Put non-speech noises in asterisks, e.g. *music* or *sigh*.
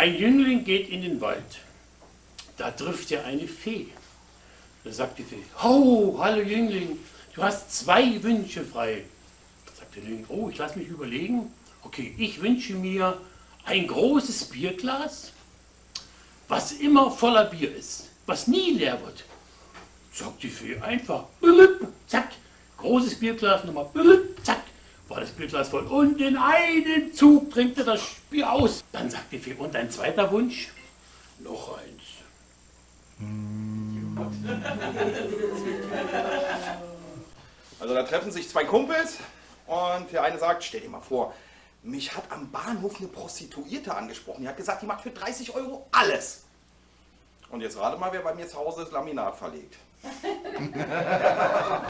Ein Jüngling geht in den Wald. Da trifft er eine Fee. Da sagt die Fee, oh, hallo Jüngling, du hast zwei Wünsche frei. Da sagt der Jüngling, oh, ich lasse mich überlegen. Okay, ich wünsche mir ein großes Bierglas, was immer voller Bier ist, was nie leer wird. Sagt die Fee einfach, zack, großes Bierglas, nochmal, zack, Bierglas voll. Und in einen Zug trinkt er das Bier aus. Dann sagt die Fee, und ein zweiter Wunsch? Noch eins. *laughs* Also da treffen sich zwei Kumpels und der eine sagt, stell dir mal vor, mich hat am Bahnhof eine Prostituierte angesprochen. Die hat gesagt, die macht für 30 Euro alles. Und jetzt rate mal, wer bei mir zu Hause das Laminat verlegt. *laughs*